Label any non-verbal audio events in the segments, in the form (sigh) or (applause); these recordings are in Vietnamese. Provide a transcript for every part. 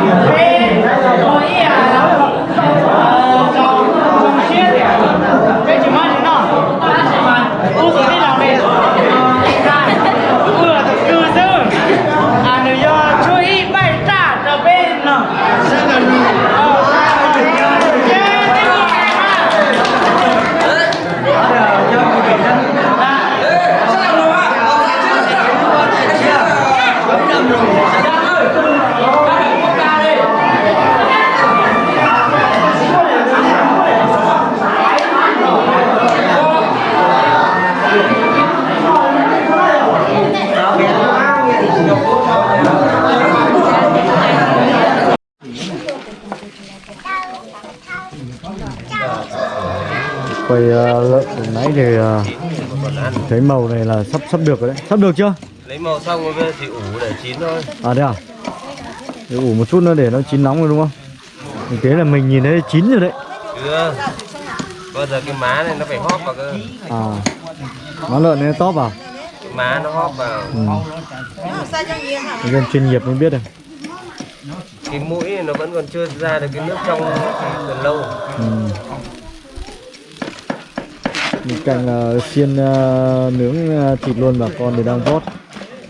quay uh, lợn từ nãy thì uh, thấy màu này là sắp sắp được rồi đấy. Sắp được chưa? Lấy màu xong rồi thì ủ để chín thôi. À thế à? Để ủ một chút nữa để nó chín nóng rồi đúng không? Thực tế là mình nhìn thấy chín rồi đấy. Chưa. Bao giờ cái má này nó phải hóp vào cơ. À. Má lợn này top à cái má nó hóp vào. Ừ. Dân chuyên nghiệp mới biết được. Cái mũi này nó vẫn còn chưa ra được cái nước trong còn lâu ừ mình cạnh là ờ, xiên uh, nướng uh, thịt luôn bà con thì đang vót.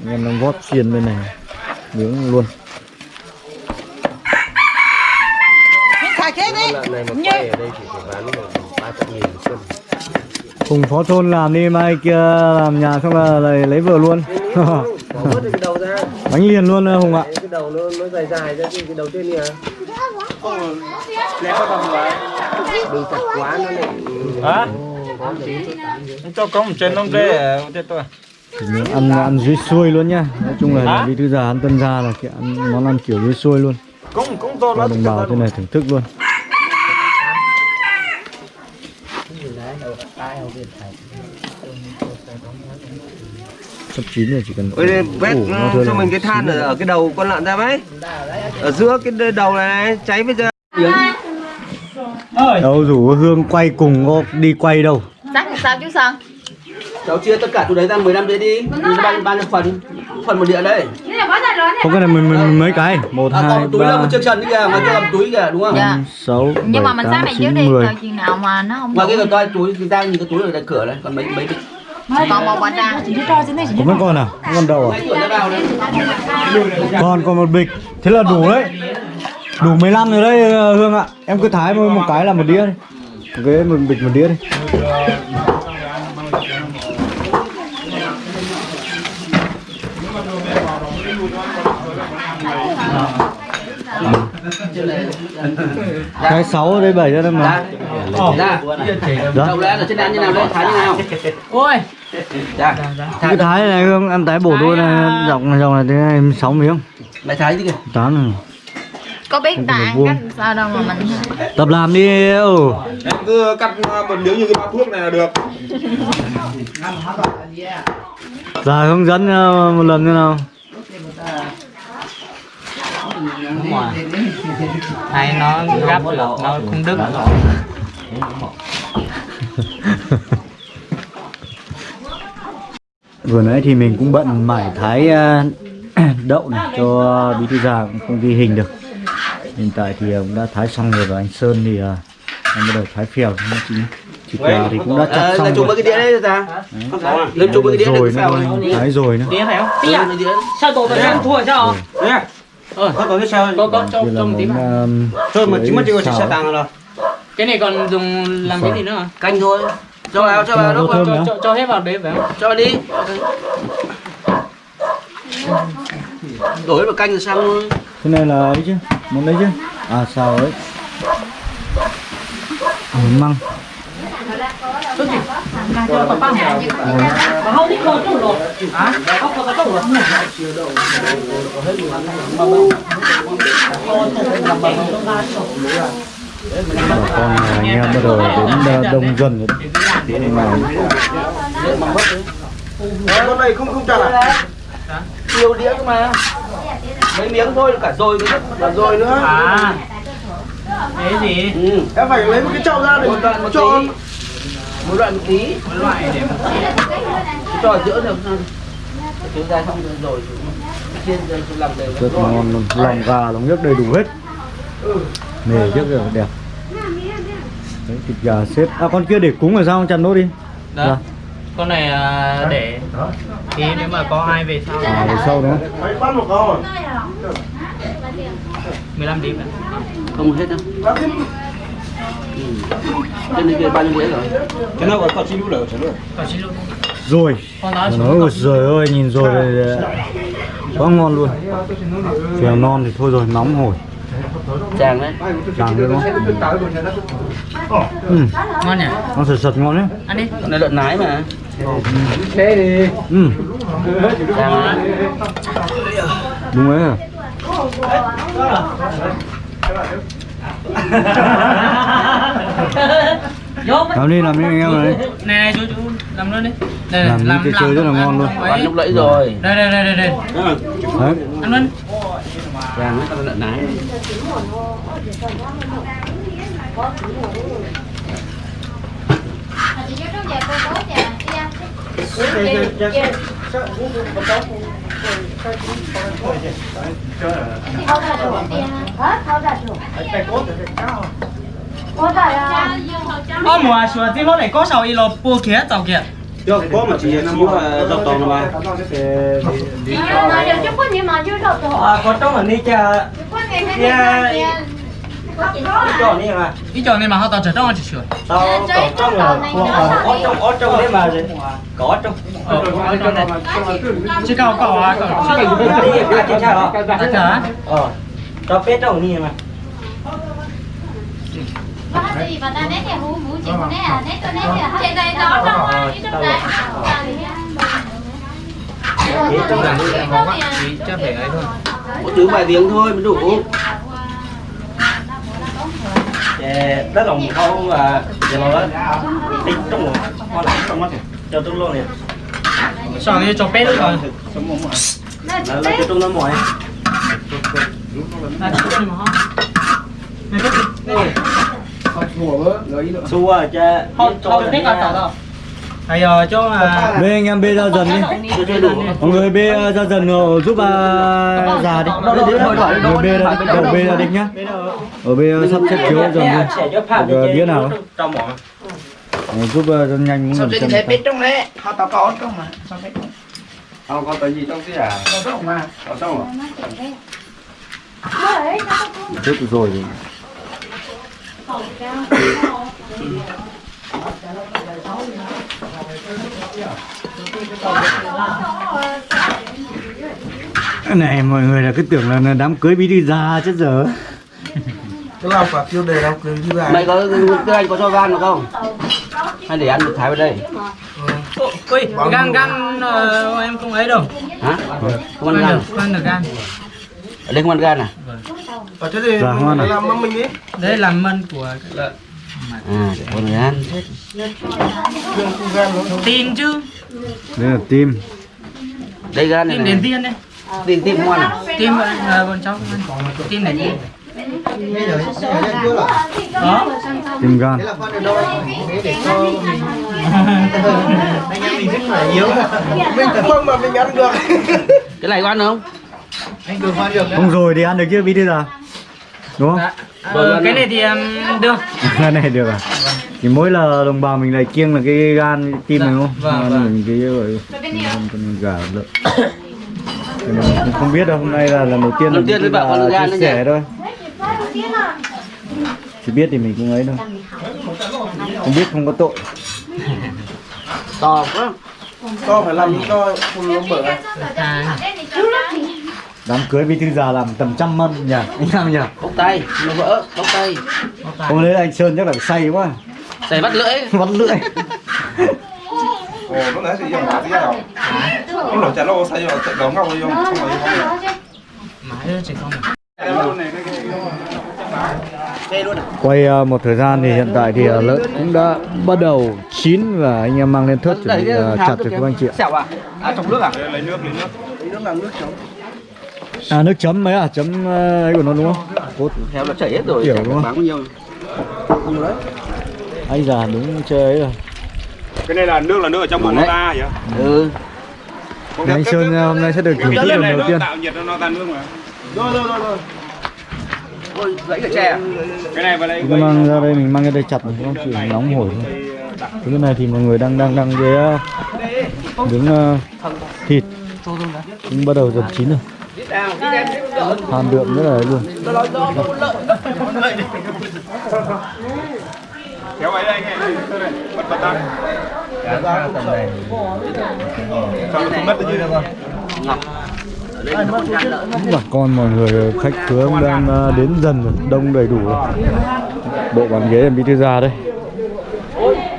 Anh em đang vót xiên bên này nướng luôn. Lợn này mà quay ở đây phải bán nghìn một cân cùng phó thôn làm đi mai kia làm nhà xong là lấy, lấy vợ luôn. (laughs) Bánh liền luôn hùng ạ. Cái đầu nó nó dài dài ra thì cái đầu trên kìa đừng chặt quá nó lại Hả? Cho có một chân nông kê thế tôi Thì mình ăn ăn dưới xuôi luôn nhá. Nói chung là đi thư già ăn tân gia là kiểu ăn món ăn kiểu dưới xuôi luôn. Cũng cũng to lắm đồng bào thế này thưởng thức luôn. Sắp chín rồi chỉ cần Ôi, vét cho là mình cái than ở, ở cái đầu con lợn ra mấy ở giữa cái đầu này, này cháy bây giờ đâu rủ hương quay cùng có đi quay đâu? Chắc làm sao chứ sao? cháu chia tất cả chỗ đấy ra 15 đĩa đi. Bao bao nhiêu phần phần một đĩa đấy. Không cái này mình, mình mấy cái. Một à, hai còn túi là ba một chiếc trần kìa ngoài kia làm túi kìa đúng không? Dạ. năm sáu Nhưng mà bảy mình tám này trước chín đi, mười. chờ chừng nào mà nó không ngoài kia đủ. còn toi túi ra nhìn cái túi ở đây cửa đấy còn mấy mấy Còn một có mấy con à? Con à? Đấy còn còn một bịch. Thế là đủ đấy đủ 15 rồi đấy ờ, hương ạ. Em cứ thái một, một cái là một đĩa đi. Một cái một bịch một đĩa đi. Cái sáu ở đây bảy ra đây mà. Ra đó đầu lên ở trên ăn như nào đây thái như nào? Ôi, ra cái thái này hương ăn thái bổ đôi này dọc này dọc này thế này sáu miếng. Mày thái gì kìa. Tám này có biết vuông. cách sao đâu mà mình tập làm đi ừ. Em cứ cắt một miếng như cái bao thuốc này là được. Giờ hướng dẫn ờ, một lần thế nào. Hay nó gấp nó không đứt. (laughs) Vừa nãy thì mình cũng bận mải thái ờ, (clears throat) đậu này cho bí thư già cũng không ghi hình được Hiện tại thì ờ, cũng đã thái xong rồi và anh Sơn thì ờ, đang bắt đầu thái phèo. Nó chỉ thịt gà thì cũng đã chặt à, xong rồi. cái đĩa đấy ra lên chụp cái đĩa rồi đấy nữa sao thôi, thái rồi nữa. Đĩa phải không? Tí à đĩa sao tổ vẫn ăn thua sao? Ờ. Có cái sao? Có có cho Đây là cho một tí mà. thôi mà chỉ mất chỉ có xe tăng rồi. Cái này còn dùng làm cái gì nữa hả? Canh thôi. Cho vào cho vào Cho đâu cho, cho, cho hết vào đấy phải không? Cho đi. Đổi vào canh rồi xong luôn Cái này là ấy chứ, món đấy chứ? À xào ấy. Món măng. Bà con là anh em bắt đầu đến ờ, đông dân rồi. Nay con này không không chặt à nhiều đĩa cơ mà mấy miếng thôi cả rồi nữa. Cả rồi nữa. À. Cái gì? Ừ. em phải lấy một cái chậu ra để một đoạn một cho tí. Một đoạn một tí. Loại để cho ở giữa được. Thiếu ra xong rồi rồi chiên cho làm đều rất ngon luôn lòng gà lòng nước đầy đủ hết. Nề trước rồi đẹp. Đấy, thịt gà xếp. À con kia để cúng ở sao? Chặt nốt đi. Đó. Dạ. Con này à, để tí nếu mà có ai về sau. À về sau nữa 15 điểm ạ. không hết đâu. Ừ. trên đây kia bao nhiêu đĩa rồi? Cái nào có chi lũ Còn lỗi. rồi. Ôi trời ơi nhìn rồi thì quá ngon luôn. Phèo non thì thôi rồi nóng hổi. Chàng đấy. Càng nữa nó ừ, ngon nhỉ? nó sật sật ngon đấy. Ăn đi. này lợn nái mà ừ, chàng đấy đúng ấy à Vô. làm đi làm đi anh em này Này này chú chú làm luôn đi. Đây Làm đi, chơi chơi rất là ngon luôn. bán lúc nãy rồi. Đây đây đây đây đây. đấy. Ăn luôn. chàng đấy con lợn nái Ô mùa sủa tí lúc này có sao y lô bua kia tàu kia. cho có mà chỉ xíu là dọc tàu mà À có trong ở đây cha cho นี่ mà. Ý chỗ này mà họ tàu trở trong chỉ sửa. tao có trong là có trong có trong đấy mà gì có trong. Ờ, có trong này. Chỉ cầu cầu à cầu. cái gì cái cái cha đó cả. ờ tao phết trong นี่ mà. Chỉ cho phải ấy thôi. có chữ vài tiếng thôi mới đủ Chè đất lòng không? Và giờ nó đó tính trong một con lại trong mắt cho tôi luôn nè Sao này cho bé rồi. là là cho tôi nó mỏi. À chỉ mà họ. Này có xua à cha họ họ biết cả tàu đâu. Hay giờ cho à bê anh em bê ra dần đi. Mọi người bê uh, ra dần rồi giúp uh, già đi. Người bê ra đầu bê ra đi nhá. Ở bê sắp xếp chiếu dần đi. Được, đĩa nào. Ờ, giúp cho nhanh muốn làm chân trong đấy. Họ tao có trong mà? Sao biết không có cái gì trong cái à? Có trong mà? Có trong chút rồi. Thì Cái này mọi người là cứ tưởng là đám cưới bí thư già chết giờ cái lòng quả tiêu đề lòng cười như là mày có cái anh có cho gan được không hay để ăn được thái vào đây Ui, gan gan ờ, em không ấy đâu. hả không ăn gan được, không ăn được gan. ở đây không ăn gan à ở thế thì Dạ, à? làm mâm mình đi Đấy là mân của lợn. À để con người ăn Tin chứ. đây là tim đây gan này này. đến tiên đây. tim tim ngon à Tim là bọn cháu. Ăn. Tin này đi. Đó. tim gan anh em mình rất là yếu. Mình phải không mà mình ăn được. (laughs) Cái này có ăn không? Anh được ăn được. Không rồi thì ăn được chứ bí thư già đúng không? Dạ. Ờ, cái này thì um, được. (laughs) cái này được à? Chỉ mỗi là đồng bào mình lại kiêng là cái gan tim Dạ, này đúng không? vâng, vâng. mình cái rồi con gà lợn Cái này cũng không biết đâu hôm nay là lần đầu tiên Lần tiên bà con già gan chia sẻ thôi. Chỉ biết thì mình cũng ấy thôi. Không biết không có tội. To quá. To phải làm cho không nó bở. À, đám cưới bí thư già làm tầm trăm mâm nhỉ? Anh em nhỉ? Bốc tay nó vỡ bốc tay. Hôm đấy anh sơn chắc là say quá. Xài bắt lưỡi. (laughs) Vắt lưỡi. Ồ lúc nãy thì dùng cái gì nào? Lúc nãy chả lâu say rồi chạy đóng ngọc đi dùng không phải không? Mãi không. quay ờ, một thời gian thì hiện tại thì ờ, lợn cũng đã bắt đầu chín và anh em mang lên thớt chuẩn bị ờ, chặt được các anh chị ạ à? À trong nước à? Lấy nước lấy nước. Lấy nước làm nước chấm à nước chấm mấy à? Chấm ờ, ấy của nó đúng không? Cốt theo nó chảy hết rồi Kiểu đúng không? bán bao nhiêu. Anh già đúng chơi ấy rồi. Cái này là nước là nước ở trong bụng nó ra vậy ừ. Thì anh Sơn hôm nay sẽ được thử chiếc đường đầu tiên. tạo nhiệt nó tan nước mà. Rồi rồi rồi rồi. Ôi, lấy cái chè. cái này vào đây Cứ mang ra đây mình mang cái đây chặt này, không chỉ nóng hổi thôi. Cái này thì mọi người đang đang đang cái ờ, nướng ờ, thịt. Cũng bắt đầu dần chín rồi hàm đượm rất là ấy luôn kéo ấy đây anh này bật bật ra. Cho nó không mất như được bà con mọi người khách khứa cũng đang ờ, đến dần rồi. Đông đầy đủ rồi. Bộ bàn ghế em bí thư ra đây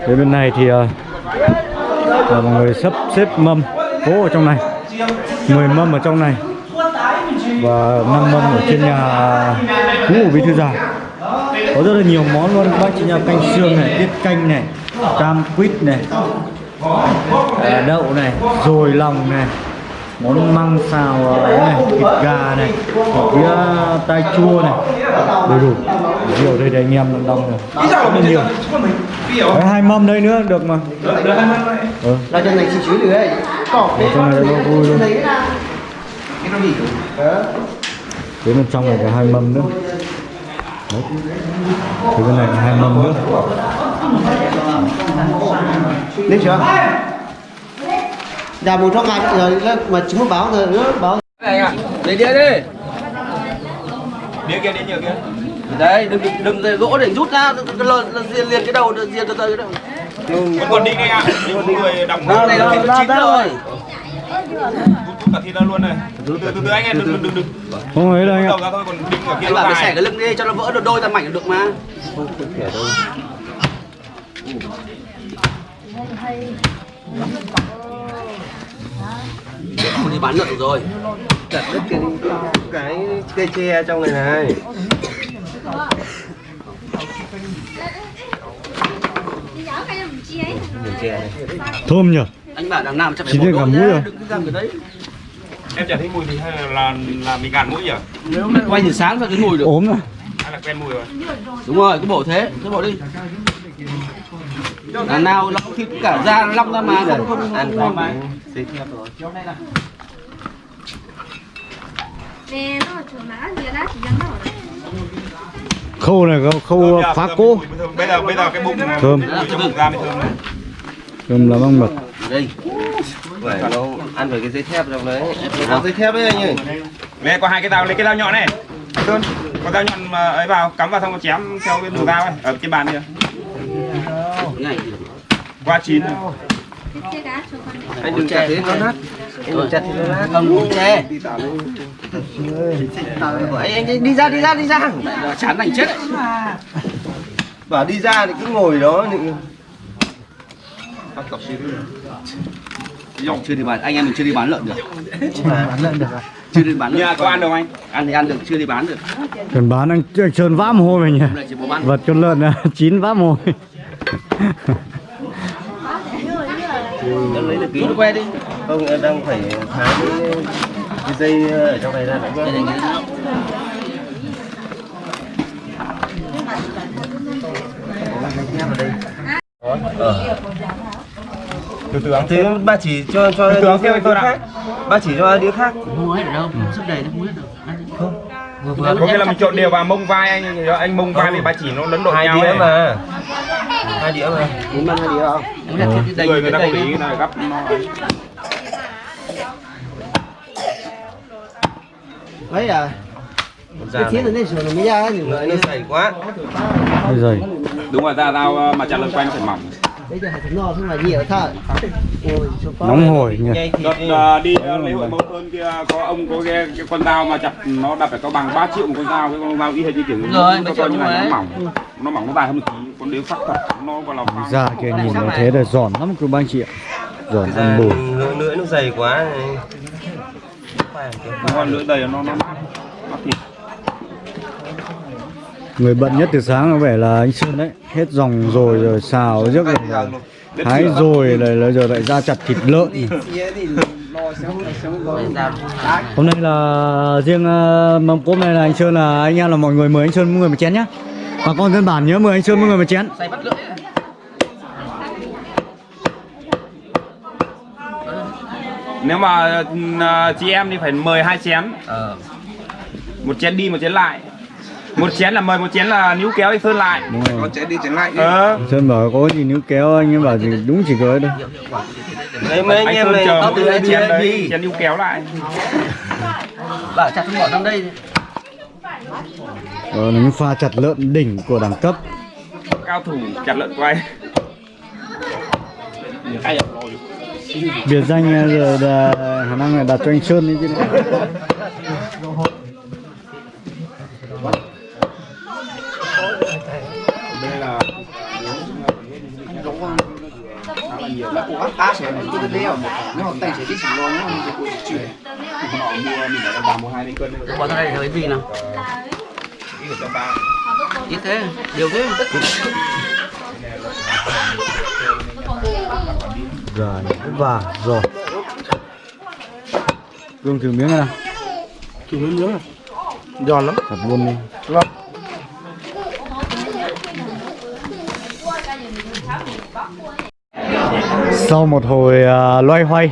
đến bên này thì là mọi người sắp xếp mâm. Cố ở trong này. 10 mâm ở trong này và 5 mâm ở trên nhà cũ của bí thư già có rất là nhiều món luôn. Bác chị nhà canh xương này tiết canh này cam quýt này à, đậu này dồi lòng này món măng xào ấy này thịt gà này ở phía tai chua này. Đầy đủ. Nhiều đây đây anh em đang đông rồi rất là nhiều. Đấy, hai mâm đây nữa được mà. Ừ. Là chân này chỉ chuối được đấy. Cỏ trong này nó vui luôn. Cái nó đến bên trong này có hai mâm nữa Đấy. Thì bên này là hai mâm nữa Lên chưa? Dạ một trong ngày rồi mà chúng báo rồi nữa báo. Này ạ, lấy đĩa đi. đĩa kia đĩa nhiều kia Đấy, đừng đừng đừng gỗ để rút ra, cái liền liền cái đầu, liền từ từ cái đầu. còn đi đi ạ nhưng có người đóng này nó chín rồi. Cả thịt ra luôn này từ từ từ từ anh em đừng đừng đừng đừng không ấy đâu anh ạ đầu ra thôi còn đinh ở kia Anh nó bảo phải xẻ cái lưng đi cho nó vỡ được đôi ra mảnh được mà. Không đi bán lợn được rồi. chặt đứt cái cái cây tre trong này này thơm nhỉ Anh bảo đằng nào chắc phải cả đôi rồi. đừng cứ găm cái đấy. Em chả thấy mùi gì hay là là, là mình gạt mũi nhỉ Quay từ sáng ra cái mùi được. ốm rồi hay là quen mùi rồi Đúng rồi, cứ bổ thế, cứ bổ đi. Đằng nào nó thịt cả da nó long ra mà không không ăn không phải mà. xịt nhấp rồi Nè, nó chủ má gì đó chỉ dẫn nó rồi. khâu này khâu, khâu Thơm phá thơm, thơm. bây giờ bây giờ cái bụng Thơm. bụng ra mới thơm đấy thơm là măng mật đây. Phải nó ăn với cái dây thép trong đấy. Có dây thép đấy anh ơi. Đây có hai cái dao lấy cái dao nhọn này. Sơn có dao nhọn mà ấy vào cắm vào xong rồi chém theo cái đầu dao ấy ở trên bàn kia. Qua chín rồi. Anh đừng chặt thế nó nát anh đừng chặt thế nó nát không đúng thế. anh đi ra đi ra đi ra. Chán thành chết. Bảo đi ra thì cứ ngồi đó thì Chưa đi bán, anh em mình chưa đi bán lợn được. bán lợn được à? Chưa đi bán lợn. Nhà có ăn đâu anh? Ăn thì ăn được, chưa đi bán được. cần bán anh, anh trơn vã mồ hôi mình nhỉ vật con lợn là (laughs) chín vã mồ hôi. Nó lấy được ký. Nó que đi. Không đang phải tháo cái, cái dây ở trong này ra nữa Đây này, cái đó. Từ từ ăn thế ba chỉ cho cho Từ từ đĩa kêu tôi khác ba chỉ cho đĩa khác. Không mua hết được đâu, sức đầy nó không hết được. Đi. Vừa vừa. có nghĩa là mình trộn đều vào mông vai anh anh mông vai với ba chỉ nó lẫn lộn hai nhau đĩa mà. Hai đĩa mà. Muốn ăn hai đĩa không? Người người ta không đầy ý là gấp nó Đấy à. cái thiết này sửa nó mới ra thì nó dày quá. Giời đúng rồi ra dao mà chặt lưng quanh phải mỏng Bây giờ phải no không là nhiều thôi. Ôi, số phó. nóng hổi nhỉ. Nhanh thịt đợt đi ờ, đi ờ, lễ hội mẫu sơn kia có ông có cái, cái con dao mà chặt nó đặt phải có bằng 3 triệu một con dao cái con dao y hệt như kiểu rồi, nó mấy coi triệu như này nó mỏng. Nó mỏng nó dài hơn một tí con đếu sắc thật nó còn là ra kia nhìn nó thế là giòn lắm cơ ba anh chị ạ giòn Cái ăn bùi. lưỡi nó dày quá. Này con lưỡi đầy nó nó nó thịt người bận nhất từ sáng có vẻ là anh Sơn đấy. Hết dòng rồi rồi xào rước rồi hái rồi lại là giờ lại ra chặt thịt lợn. Hôm nay là riêng uh, mâm cốm này là anh Sơn là anh em là mọi người mời anh Sơn mỗi người một chén nhá. Bà con dân bản nhớ mời anh Sơn mỗi người một chén. Nếu mà à, chị em thì phải mời hai chén. Ờ. một chén đi một chén lại một chén là mời một chén là níu kéo anh sơn lại. Rồi. Chén đi chén lại ờ. Sơn bảo có gì níu kéo anh ấy bảo gì đúng chỉ có ấy thôi. Đấy mấy anh anh em sơn này chờ có mỗi chén đi đấy chén níu kéo lại. Bảo chặt không bỏ trong đây. Là những pha chặt lợn đỉnh của đẳng cấp. Cao thủ chặt lợn quay. Biệt danh ờ, giờ là khả năng là đặt cho anh Sơn đấy chứ (laughs) này. đây là Bỏ ra đây là cái gì nào? Ít thế, nhiều thế. rồi và rồi gương thử miếng này Thử miếng miếng này Giòn lắm Thật luôn đi Vâng Sau một hồi à, loay hoay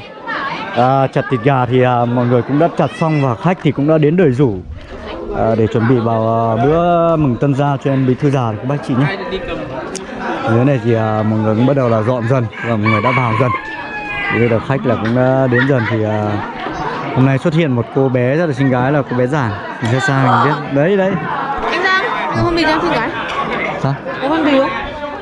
à, chặt thịt gà thì à, mọi người cũng đã chặt xong và khách thì cũng đã đến đời rủ à, để chuẩn bị vào à, bữa mừng tân gia cho em bí thư già của bác chị nhé. Dưới này thì à, mọi người cũng bắt đầu là dọn dần và mọi người đã vào dần. Bây giờ khách là cũng đã đến dần thì à, hôm nay xuất hiện một cô bé rất là xinh gái là cô bé Giảng. Mình sẽ xa mình biết. Đấy đấy. Anh Giang, có phong bì cho em xin cái Sao? Có phong bì không?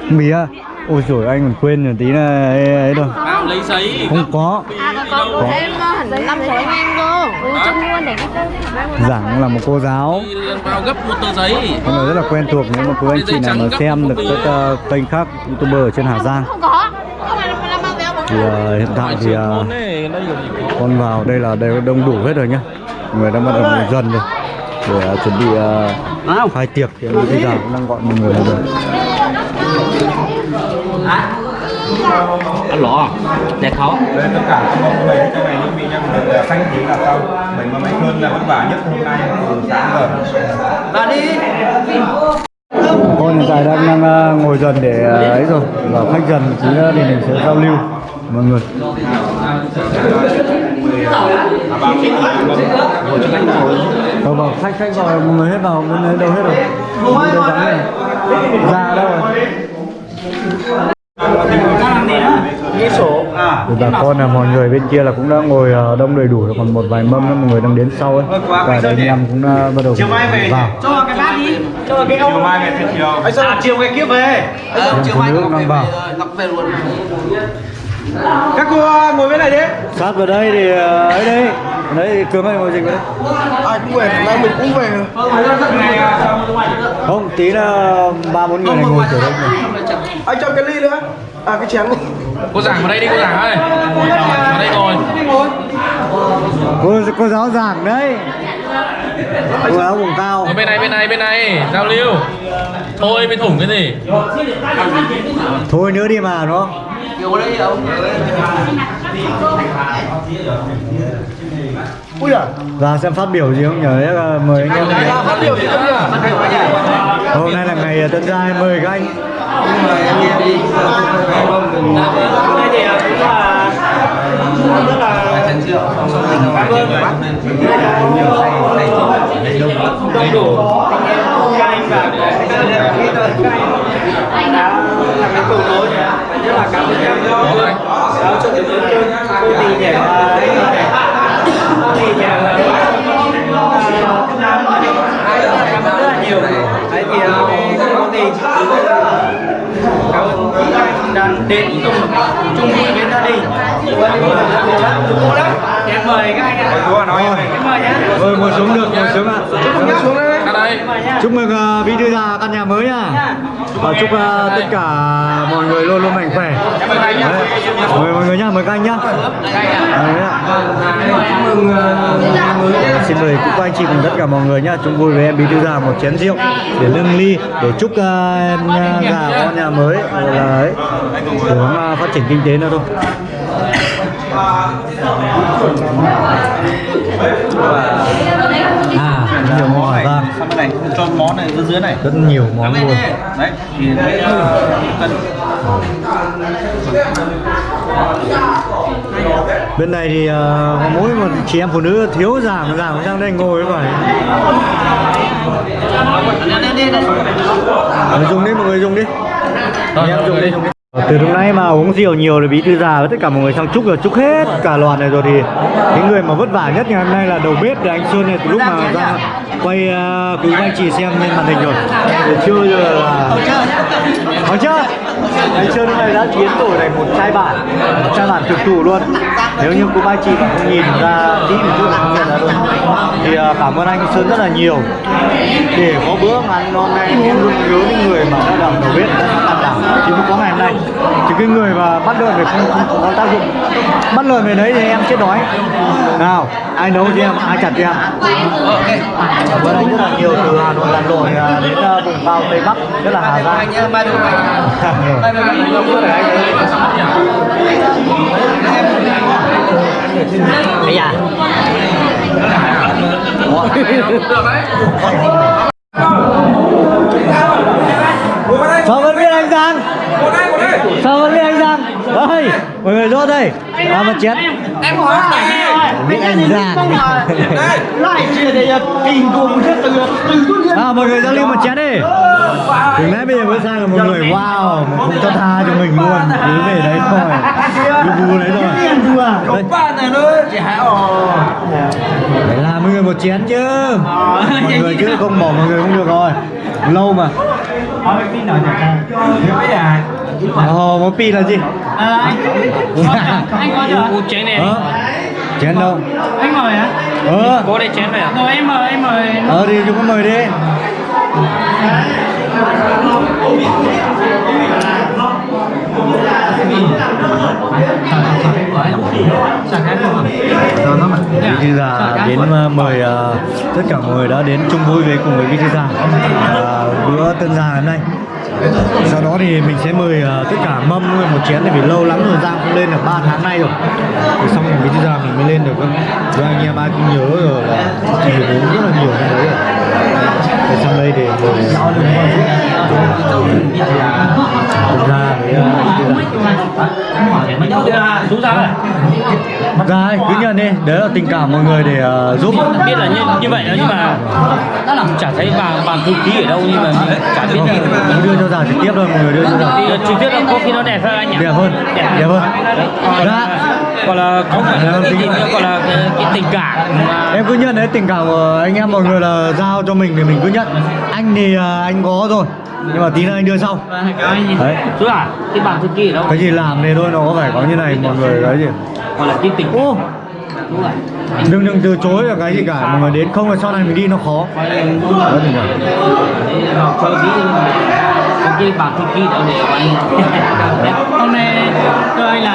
Mì à? Ôi rồi anh còn quên rồi tí là ấy, ấy rồi. lấy giấy. Không có. À có có của em ờ, hẳn năm anh em cơ. Ừ luôn để cái cơ Giảng là một cô giáo. Vào gấp một tờ giấy. Con này rất là quen thuộc nếu mà quý anh chị nào mà xem được các ờ, kênh khác youtuber ở trên Hà Giang. Không có. Không là thì ờ, hiện tại thì ờ, con vào đây là đều đông đủ hết rồi nhá. Người đang bắt đầu ngồi dần rồi. Để ờ, chuẩn bị uh, khai tiệc thì bây giờ cũng đang gọi mọi người rồi Ăn lỏ. Đẹp khó. Đây tất cả các mọi người trong này những vị nhân được xanh tí là xong mình mà mấy cơn là vất vả nhất hôm nay từ sáng giờ Và đi. con hiện tại đang đang ờ, ngồi dần để ờ, ấy rồi. Và khách dần nữa thì mình sẽ giao lưu. Mọi người. Ờ vào khách khách gọi mọi người hết vào bên đấy đâu hết rồi. Bên đây vắng này ra đâu rồi bà con là mọi người bên kia là cũng đã ngồi ờ, đông đầy đủ rồi còn một vài mâm nữa mọi người đang đến sau ấy và đây anh em cũng đã bắt đầu vào cho cái bát đi cho cái chiều mai về thì chiều Anh Sơn chiều ngày kia về. Chiều mai Ngọc đang về vào. Ngọc về luôn. Các cô ờ, ngồi bên này đi. Sát vào đây thì ờ, ấy đây đấy thì cường ơi ngồi dịch vào đây Ai cũng về, nay mình cũng về không tí là ba bốn người này ngồi kiểu đây này. Anh cho cái ly nữa À cái chén này cô giảng vào đây đi cô giảng ơi. Vào đây ngồi. Cô cô giáo giảng đấy. Cô giáo vùng cao. Ngồi bên này bên này bên này. Giao lưu. Thôi bên thủng cái gì? Thôi nữa đi mà đúng không? Đấy không? Ui à và xem phát biểu gì không nhờ đấy là mời anh em phát biểu gì không nhỉ? Hôm nay là ngày tân gia mời các anh đây thì cũng là rất là Chén rượu. Xong xong mình vào các anh và các anh đã làm cái cầu nối rất là cảm ơn em đã cho những cô tỷ để cô tỷ để cảm ơn rất là nhiều đấy thì ờ, cô tỷ cảm ơn các anh đã đến cùng chung vui với gia đình. Cô lắm em mời các anh ạ. Nói em mời nhé Rồi ngồi xuống được, ngồi xuống ạ. Ngồi xuống đây ra đây Chúc mừng uh, bí thư già căn nhà mới nha. Và chúc uh, tất cả mọi người luôn luôn mạnh khỏe. Đấy. Mời mọi người nhá, mời các anh nhá. Đấy ạ. Chúc mừng Xin mời cũng anh chị cùng tất cả mọi người nhá, chung vui với em bí thư già một chén rượu để nâng ly để chúc uh, em uh, già có nhà mới là ấy để uh, phát triển kinh tế nữa thôi. À, nhiều ra bên này cho món này dưới dưới này. Rất nhiều món luôn. đấy thì đấy cân bên này thì có mỗi một chị em phụ nữ thiếu giảm giảm sang đây ngồi vậy người dùng đi mọi người dùng đi. Anh em dùng đi từ lúc nãy mà uống rượu nhiều thì bí thư già với tất cả mọi người sang chúc rồi chúc hết cả loạt này rồi thì cái người mà vất vả nhất ngày hôm nay là đầu bếp thì anh Sơn này từ lúc mà ra quay uh, quý anh chị xem lên màn hình rồi. Trưa giờ là chưa anh trưa hôm nay đã biến đổi này một chai bản một chai bản thực thủ luôn. Nếu như cô ba chị mà không nhìn ra kỹ một chút là không nhận ra luôn thì à, cảm ơn anh Sơn rất là nhiều. Để có bữa ăn ngon này em luôn nhớ những người mà đã làm đầu bếp đã làm. Đảm chứ không có ngày hôm nay. Thì cái người mà bắt lợn thì không, không có tác dụng. Bắt lợn về đấy thì em chết đói. Nào ai nấu cho em? Ai chặt cho em? Cảm ơn anh rất là nhiều từ Hà Nội Hà Nội à, đến à, vùng cao Tây Bắc rất là Hà Giang. Nhá ba đứa bây giờ sao vẫn biết anh Giang. Sao vẫn biết anh Giang. Đây mọi người rốt đây. À, một chén em hỏi biết anh Giang lại chia để kinh cùng thế từ từ tuần liên à, mọi người giao lưu một chén đi từ nãy bây giờ mới sang là một người wow không cho tha cho mình luôn cứ về đấy thôi cứ vu đấy thôi đây, phải làm mọi người một chén chứ mọi người chứ không bỏ mọi người không được rồi lâu mà Ồ, một pi là gì? anh có được chén này Ờ, chén đâu? anh mời á Ờ, có đây chén này à rồi em mời em mời. Ờ thì chúng có mời đi. Bí thư già đến uh, mời uh, tất cả mọi người đã đến chung vui với cùng với bí thư già. Uh, bữa tân già hôm nay sau đó thì mình sẽ mời uh, tất cả mâm một chén tại vì lâu lắm rồi Giang không lên được 3 tháng nay rồi. Thì xong rồi bây giờ mình mới lên được cơ rồi anh em ai cũng nhớ rồi là thì uống rất là nhiều cái đấy rồi thì sang đây để tân gia với già xuống ra này Rồi, cứ nhận đi, đấy là tình cảm mọi người để uh, giúp. Biết là như như vậy đó nhưng mà chả thấy bà bàn thư ký ở đâu nhưng mà chả biết mình đưa cho già trực tiếp thôi, mọi người đưa cho thì trực tiếp là có khi nó đẹp hơn anh nhỉ? Đẹp hơn, đẹp hơn. Dạ, gọi là không phải là cái gì nữa gọi là cái, cái tình cảm mà em cứ nhận đấy tình cảm của anh em mọi người là giao cho mình thì mình cứ nhận Anh thì uh, anh có rồi, nhưng mà tí nữa anh đưa sau Đấy, chú à cái bàn thư ở đâu cái gì làm thì thôi nó có phải có như này mọi người cái gì gọi là cái tình Ô, đừng đừng từ chối là cái gì cả, mọi người đến không là sau này mình đi nó khó Đấy, có cái bàn thư ký đâu để anh hôm nay anh là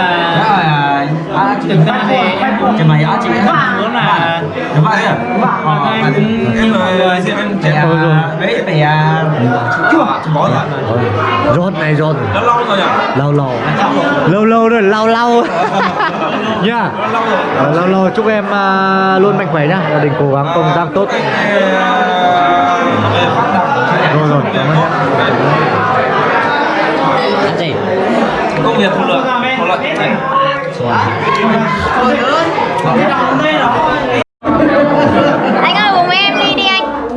à thực ra thì em cũng chỉ mày á chị muốn là đúng vậy à anh cũng như mọi người em trẻ đấy phải à bỏ rồi Rót này rồi. Đã lâu rồi nhỉ? lâu lâu lâu lâu rồi lâu lâu nha Ờ, lâu lâu chúc em à, luôn mạnh khỏe nhá gia đình cố gắng công tác tốt rồi rồi cảm ơn Công việc thuận lợi, thuận lợi. Anh ơi cùng em đi đi anh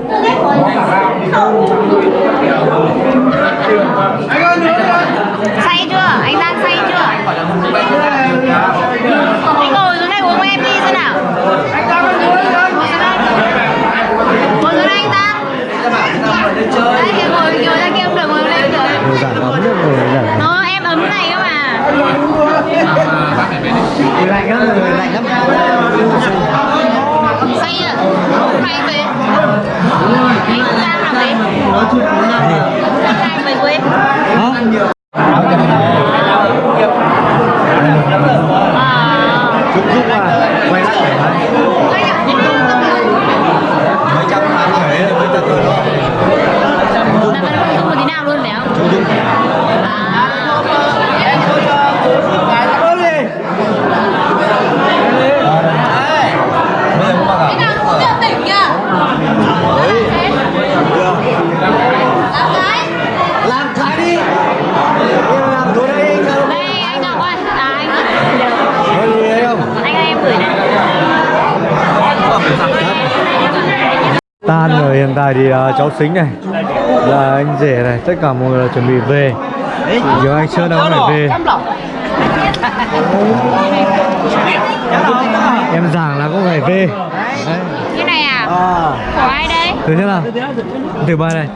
Say chưa? Anh Giang say chưa? Anh ngồi xuống đây uống với em đi xem nào Ngồi xuống đây Ngồi xuống đây anh Đấy thì ngồi ngồi ra kia cũng được, ngồi lên được Nó em ấm này cơ mà lạnh lắm rồi lạnh lắm Say à? Hay về Anh Giang làm gì? Anh Giang về quê hả À chúc mấy trăm tháng khỏe mấy trăm tuổi đó Là vẫn không có tí nào luôn phải không? chúc chúc làm thái đi em làm thôi tại thì à, cháu xính này là anh rể này tất cả mọi người là chuẩn bị về giờ anh sơn đang phải về em giảng là cũng phải về Đấy. Cái này à? à, Của ai đây? từ thế nào từ bài này